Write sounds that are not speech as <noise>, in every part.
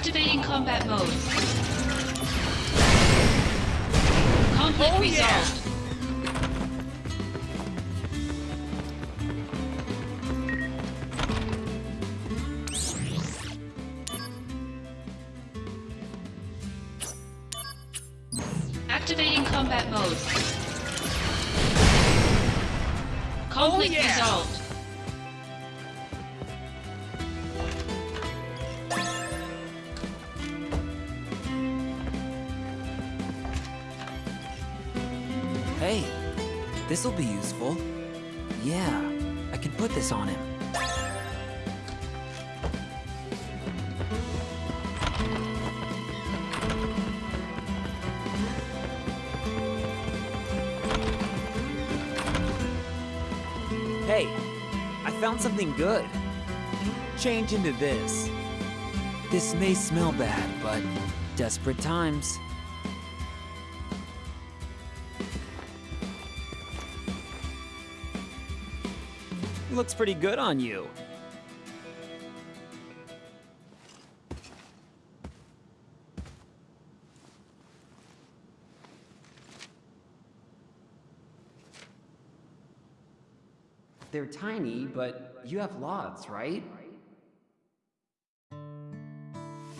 Activating combat mode. Conflict Oh, yeah. Hey, I found something good. Change into this. This may smell bad, but desperate times. Looks pretty good on you. They're tiny, but you have lots, right?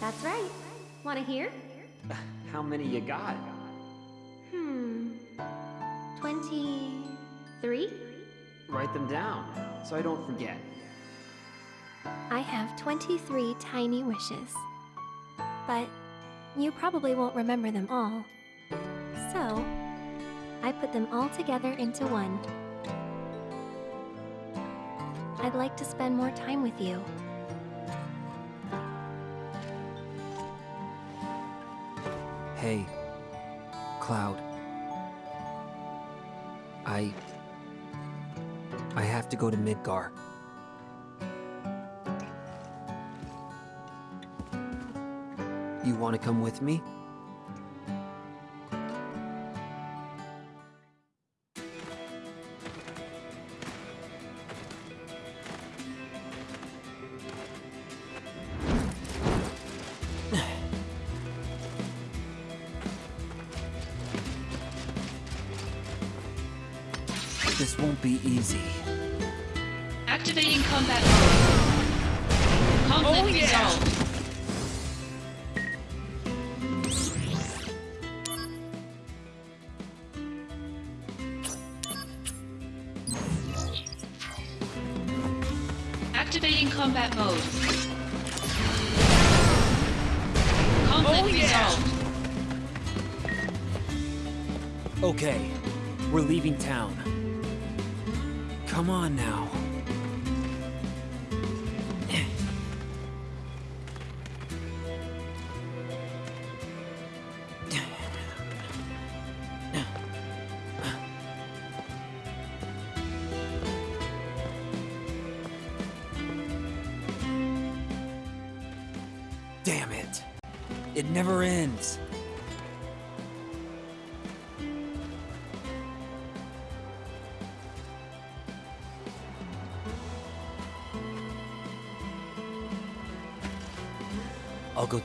That's right. Want to hear? <laughs> How many you got? Hmm. 23? Write them down, so I don't forget. I have 23 tiny wishes. But you probably won't remember them all. So, I put them all together into one. I'd like to spend more time with you. Hey, Cloud. I... I have to go to Midgar. You want to come with me? Okay, we're leaving town. Come on now.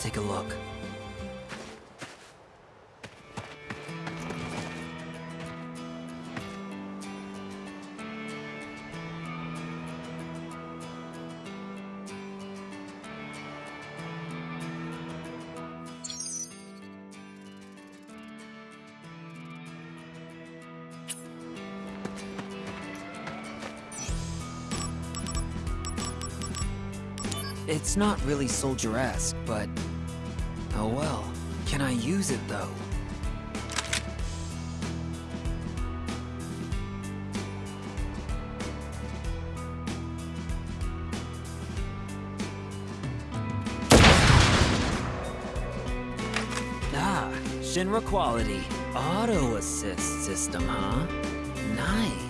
Take a look. It's not really soldier-esque, but... Oh well. Can I use it, though? Ah, Shinra quality. Auto assist system, huh? Nice.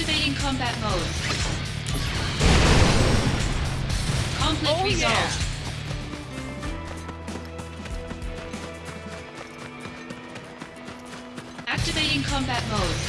Activating combat mode. Conflict Oh, yeah. resolved. Activating combat mode.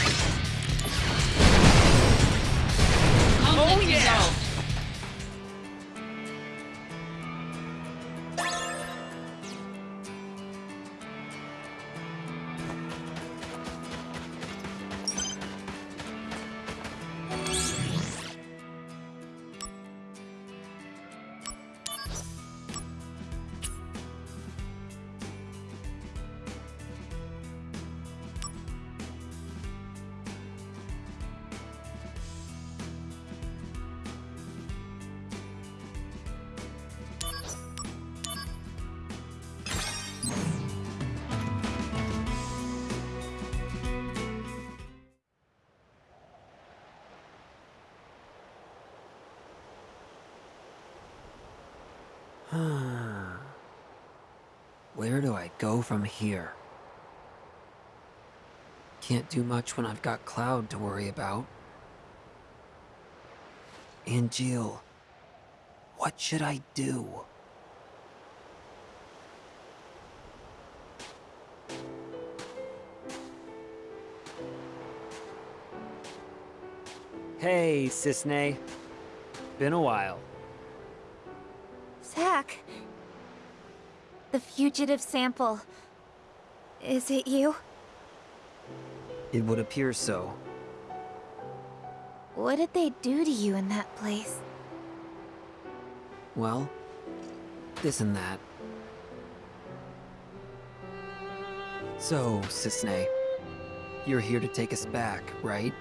<sighs> Where do I go from here? Can't do much when I've got Cloud to worry about. And Jill, what should I do? Hey, Cissnei. Been a while. Zack. The fugitive sample. Is it you? It would appear so. What did they do to you in that place? Well, this and that. So, Cissnei, you're here to take us back, right?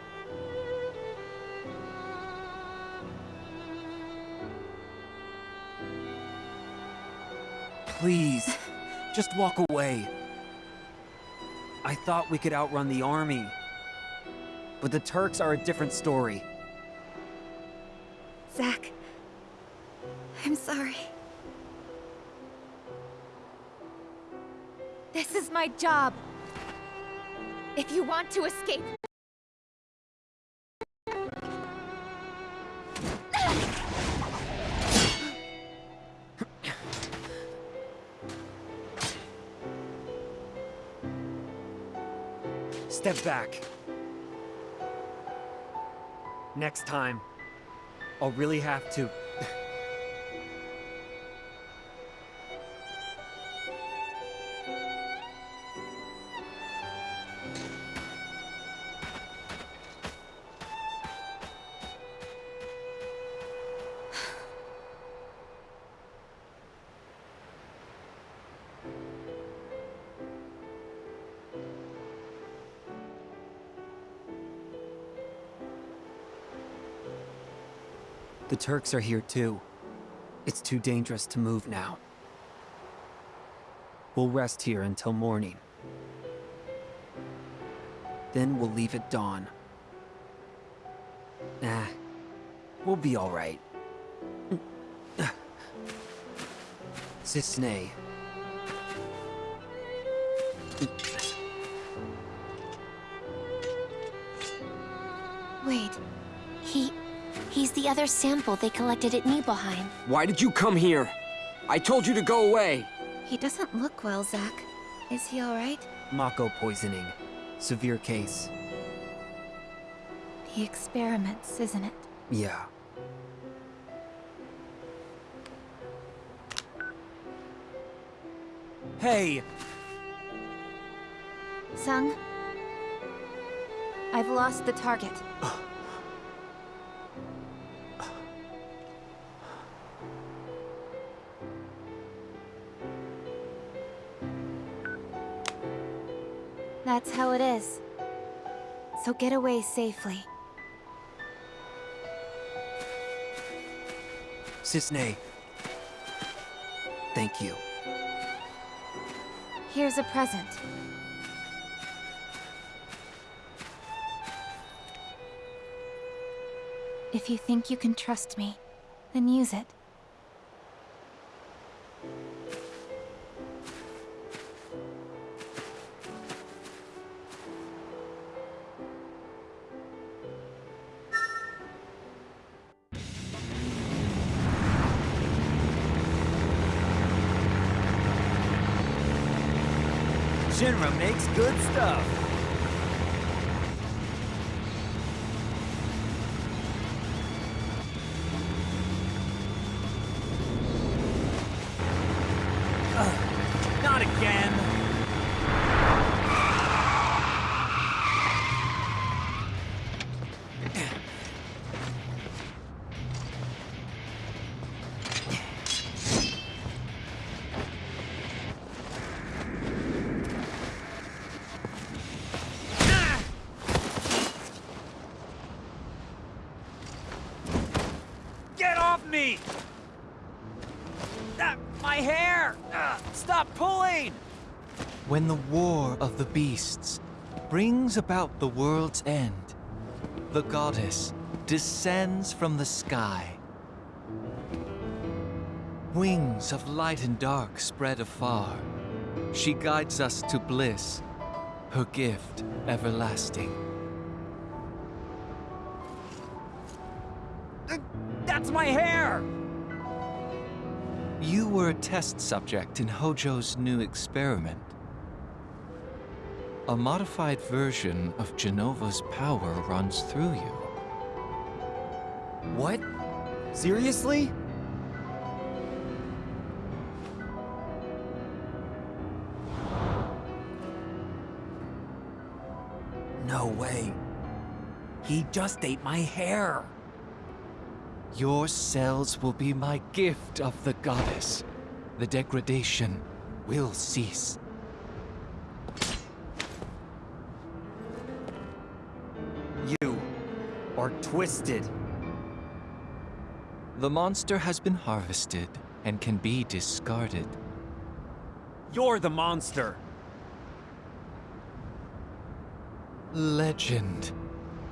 Please, just walk away. I thought we could outrun the army. But the Turks are a different story. Zack. I'm sorry. This is my job. If you want to escape... Step back. Next time, I'll really have to. The Turks are here too. It's too dangerous to move now. We'll rest here until morning. Then we'll leave at dawn. Nah, we'll be alright. Cissnei. Wait. He... He's the other sample they collected at Nibelheim. Why did you come here? I told you to go away. He doesn't look well, Zack. Is he alright? Mako poisoning. Severe case. The experiments, isn't it? Yeah. Hey, Tseng, I've lost the target. That's how it is. So get away safely. Cissnei. Thank you. Here's a present. If you think you can trust me, then use it. Off me! Ah, my hair! Ah, stop pulling! When the war of the beasts brings about the world's end, the goddess descends from the sky. Wings of light and dark spread afar. She guides us to bliss, her gift everlasting. You were a test subject in Hojo's new experiment. A modified version of Jenova's power runs through you. What? Seriously? No way. He just ate my hair. Your cells will be my gift of the goddess. The degradation will cease. You are twisted. The monster has been harvested and can be discarded. You're the monster. Legend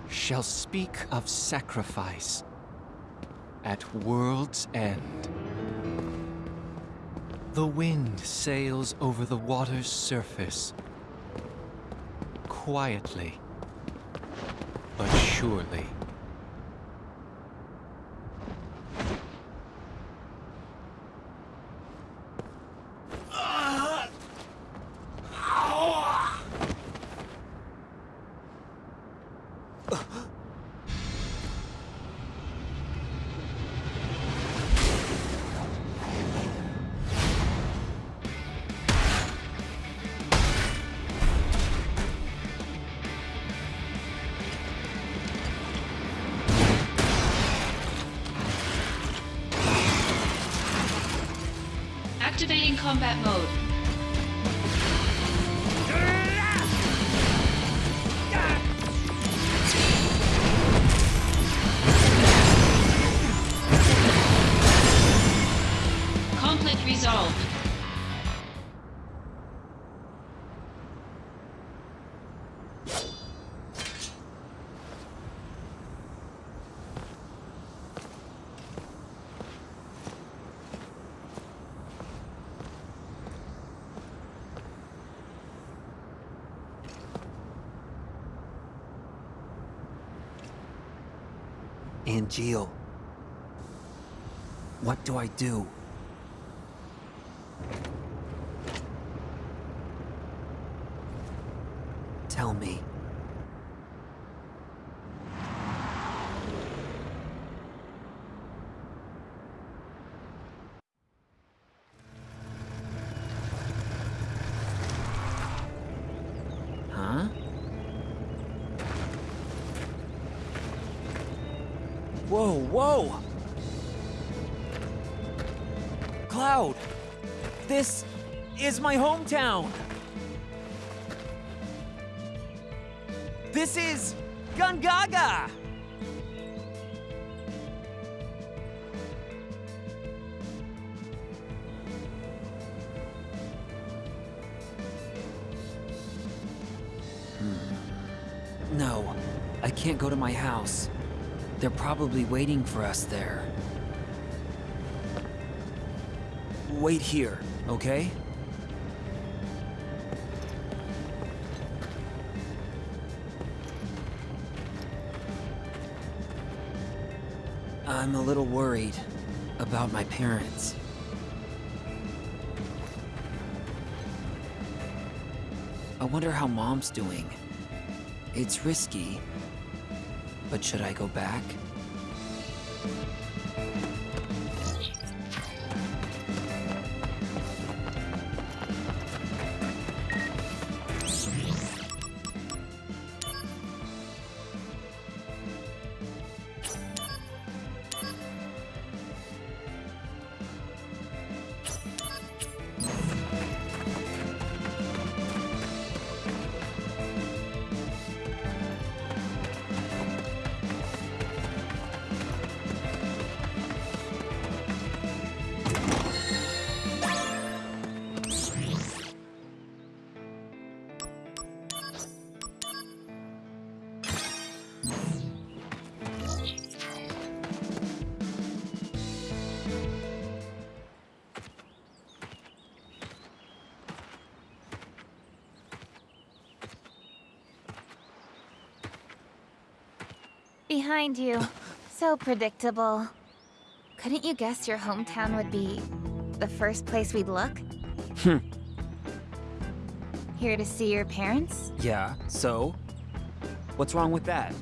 shall speak of sacrifice at world's end. The wind sails over the water's surface, quietly but surely. Combat mode. Angeal. What do I do? Tell me. Whoa, whoa! Cloud! This is my hometown! This is Gongaga! Hmm. No, I can't go to my house. They're probably waiting for us there. Wait here, okay? I'm a little worried about my parents. I wonder how mom's doing. It's risky, but should I go back? Behind you. So predictable. Couldn't you guess your hometown would be the first place we'd look? Hmm. Here to see your parents? Yeah, so? What's wrong with that?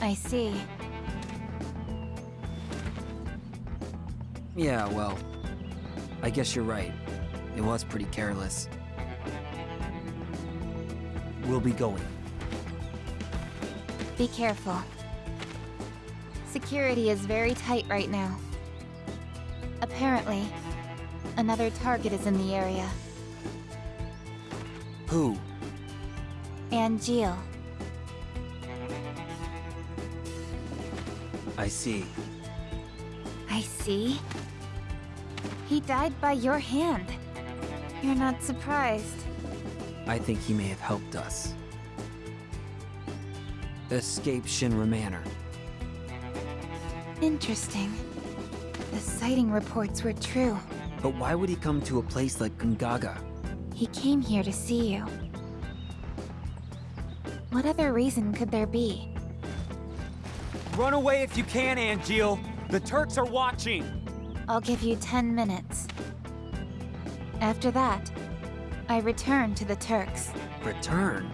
I see. Yeah, well, I guess you're right. It was pretty careless. We'll be going. Be careful. Security is very tight right now. Apparently, another target is in the area. Who? Angeal. I see. I see. He died by your hand. You're not surprised. I think he may have helped us. Escape Shinra Manor. Interesting. The sighting reports were true. But why would he come to a place like Gongaga? He came here to see you. What other reason could there be? Run away if you can, Angeal! The Turks are watching! I'll give you 10 minutes. After that, I return to the Turks. Return?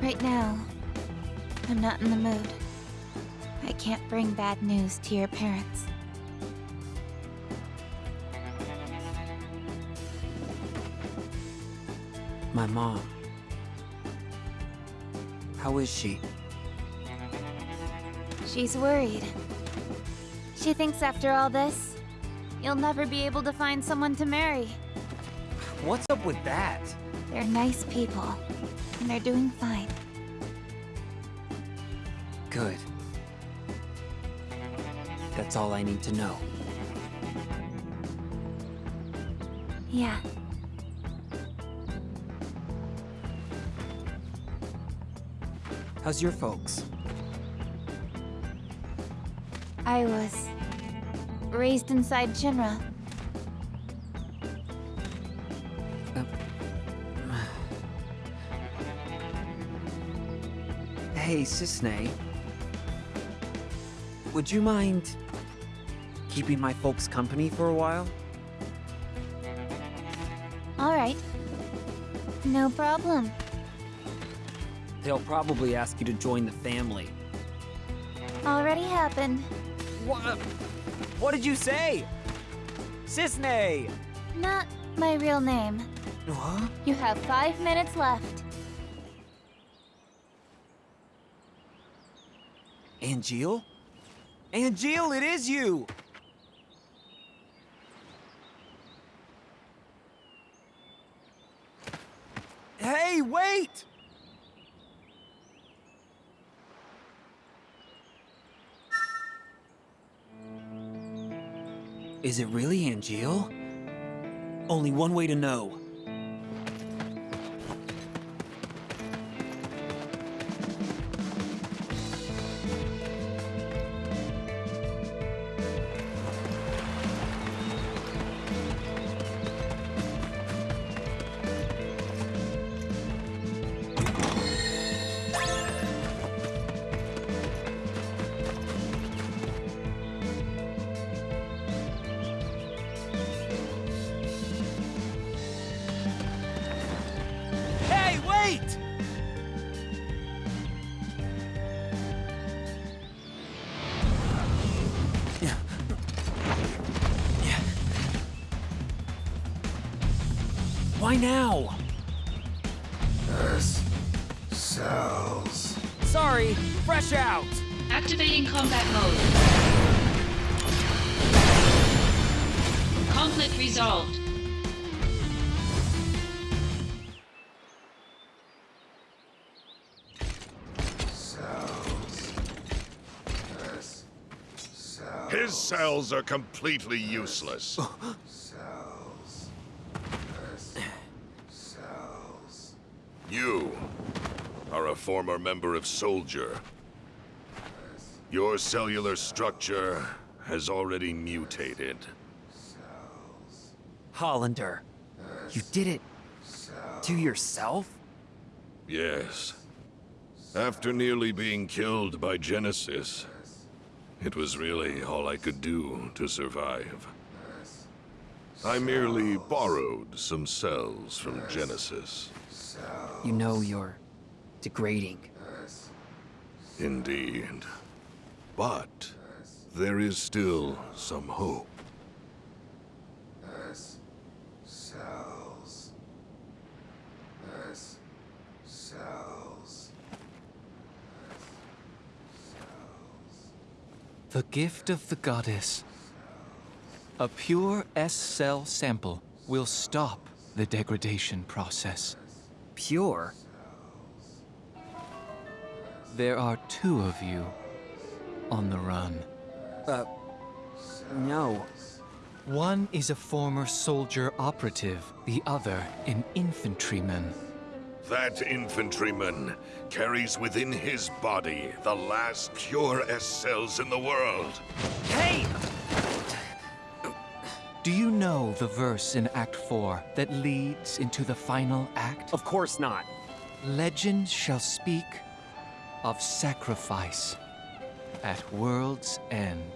Right now, I'm not in the mood. I can't bring bad news to your parents. My mom. How is she? She's worried. She thinks after all this, you'll never be able to find someone to marry. What's up with that? They're nice people, and they're doing fine. Good. That's all I need to know. Yeah. How's your folks? I was raised inside Shinra. <sighs> Hey, Cissnei. Would you mind keeping my folks company for a while? All right. No problem. They'll probably ask you to join the family. Already happened. What? What did you say? Cissnei! Not my real name. Huh? You have five minutes left. Angeal? Angeal, it is you! Hey, wait! Is it really Angeal? Only one way to know. Why now? S cells. Sorry, fresh out! Activating combat mode. Conflict resolved. Cells. Cells. His cells are completely useless. <laughs> Cells. S cells. You are a former member of Soldier. Your cellular structure has already mutated. Hollander, you did it to yourself? Yes. After nearly being killed by Genesis, it was really all I could do to survive. I merely borrowed some cells from Genesis. You know you're degrading. Indeed. But there is still some hope. S cells. S cells. The gift of the goddess. A pure S-cell sample will stop the degradation process. Pure? There are two of you on the run. Uh, no. One is a former soldier operative, the other an infantryman. That infantryman carries within his body the last pure S cells in the world. Hey! Do you know the verse in Act 4 that leads into the final act? Of course not. Legends shall speak of sacrifice at world's end.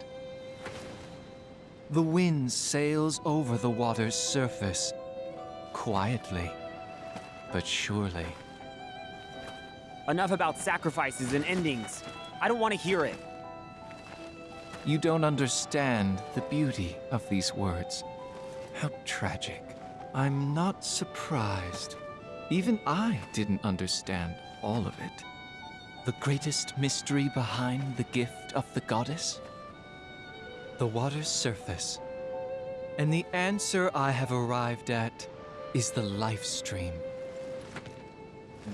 The wind sails over the water's surface, quietly, but surely. Enough about sacrifices and endings. I don't want to hear it. You don't understand the beauty of these words. How tragic. I'm not surprised. Even I didn't understand all of it. The greatest mystery behind the gift of the goddess? The water's surface. And the answer I have arrived at is the Lifestream.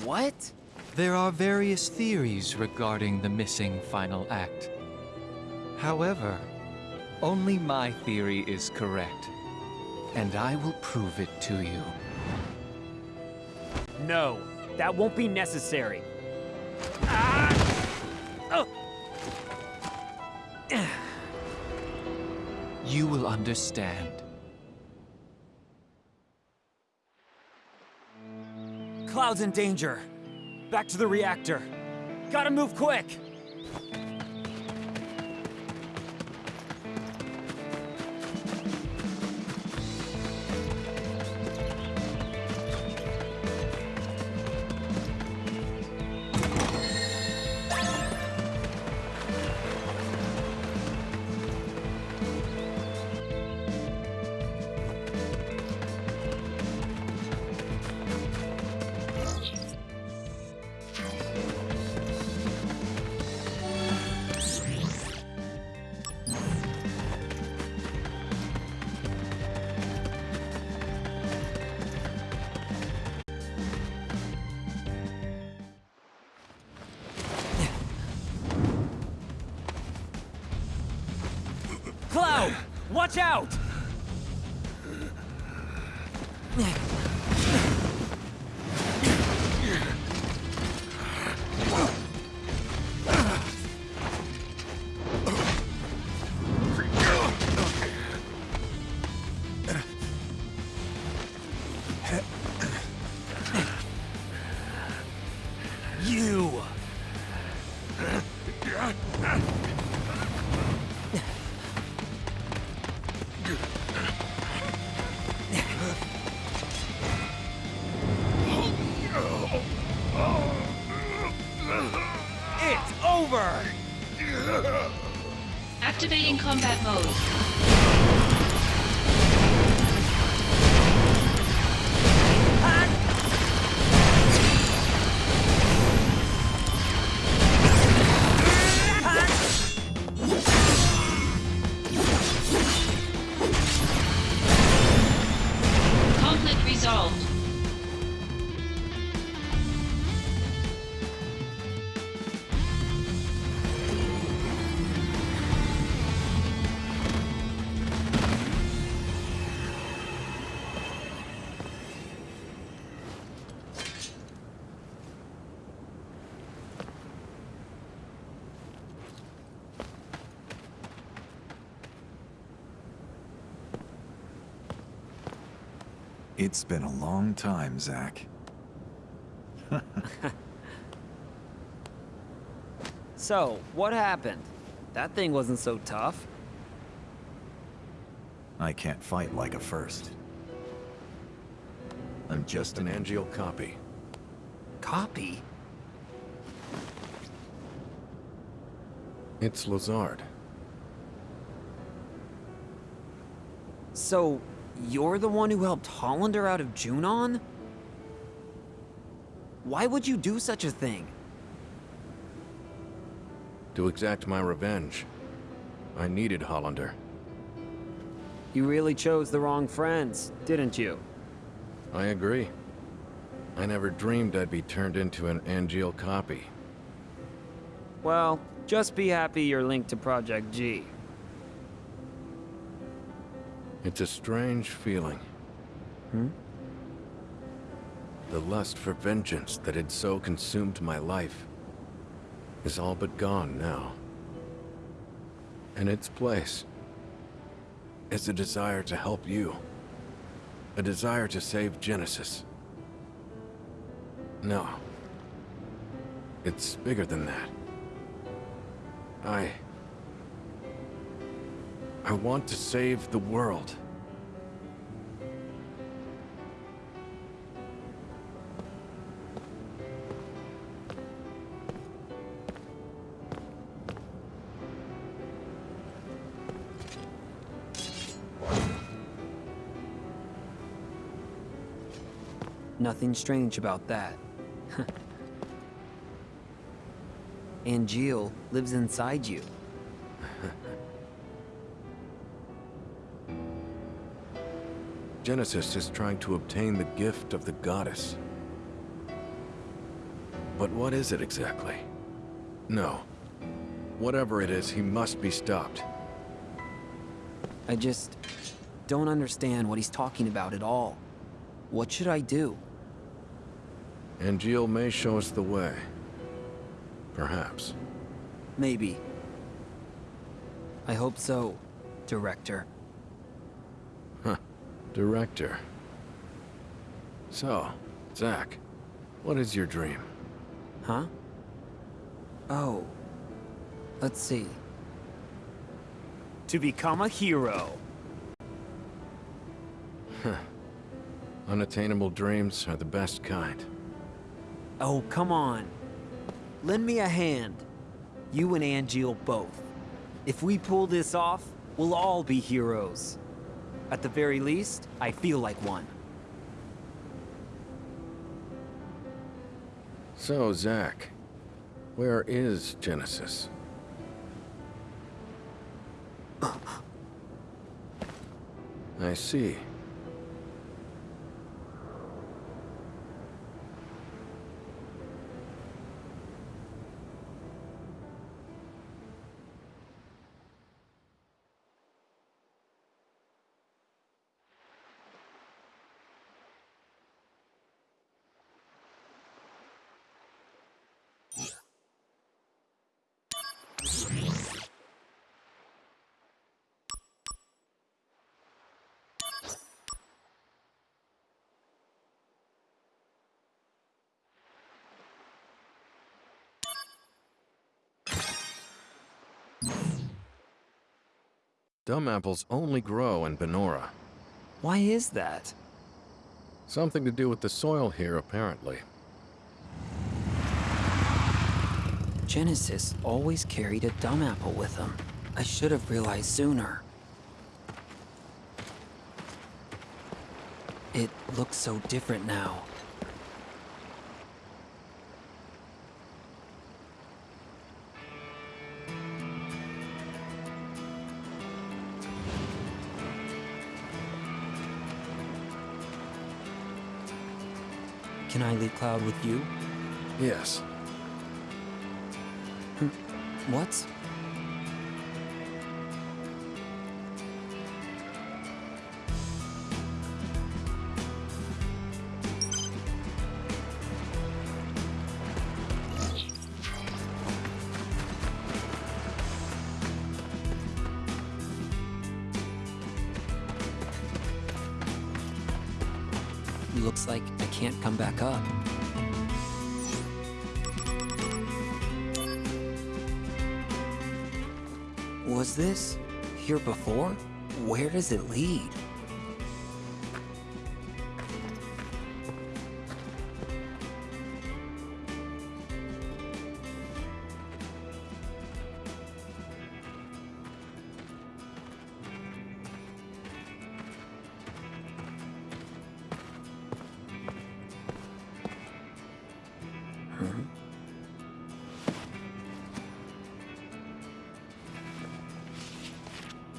What? There are various theories regarding the missing final act. However, only my theory is correct, and I will prove it to you. No, that won't be necessary. Ah! Ugh. You will understand. Cloud's in danger. Back to the reactor. Gotta move quick! It's been a long time, Zack. <laughs> So, what happened? That thing wasn't so tough. I can't fight like a first. I'm just an Angeal copy. Copy? It's Lazard. So, you're the one who helped Hollander out of Junon? Why would you do such a thing? To exact my revenge. I needed Hollander. You really chose the wrong friends, didn't you? I agree. I never dreamed I'd be turned into an Angeal copy. Well, just be happy you're linked to Project G. It's a strange feeling. Hmm? The lust for vengeance that had so consumed my life is all but gone now. In its place is a desire to help you. A desire to save Genesis. No. It's bigger than that. I... I want to save the world. Nothing strange about that. <laughs> Angeal lives inside you. <laughs> Genesis is trying to obtain the gift of the goddess. But what is it exactly? No. Whatever it is, he must be stopped. I just don't understand what he's talking about at all. What should I do? Angeal may show us the way. Perhaps. Maybe. I hope so, Director. Huh. Director. So, Zack, what is your dream? Huh? Oh. Let's see. To become a hero. Unattainable dreams are the best kind. Oh, come on. Lend me a hand. You and Angeal both. If we pull this off, we'll all be heroes. At the very least, I feel like one. So, Zack, where is Genesis? <laughs> I see. Dumb apples only grow in Banora. Why is that? Something to do with the soil here, apparently. Genesis always carried a dumb apple with him. I should have realized sooner. It looks so different now. Can I leave Cloud with you? Yes. Hm. What? Was this here before? Where does it lead?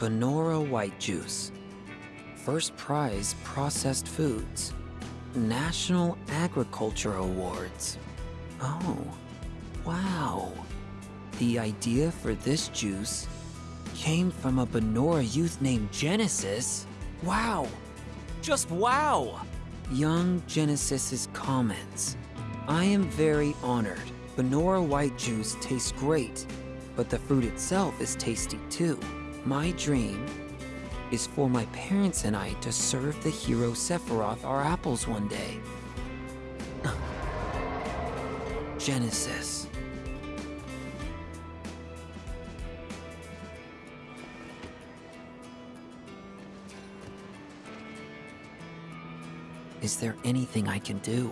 Banora White Juice. First prize processed foods. National Agriculture Awards. Oh, wow. The idea for this juice came from a Banora youth named Genesis. Wow. Just wow. Young Genesis's comments. I am very honored. Banora White Juice tastes great, but the fruit itself is tasty too. My dream is for my parents and I to serve the hero Sephiroth our apples one day. <laughs> Genesis. Is there anything I can do?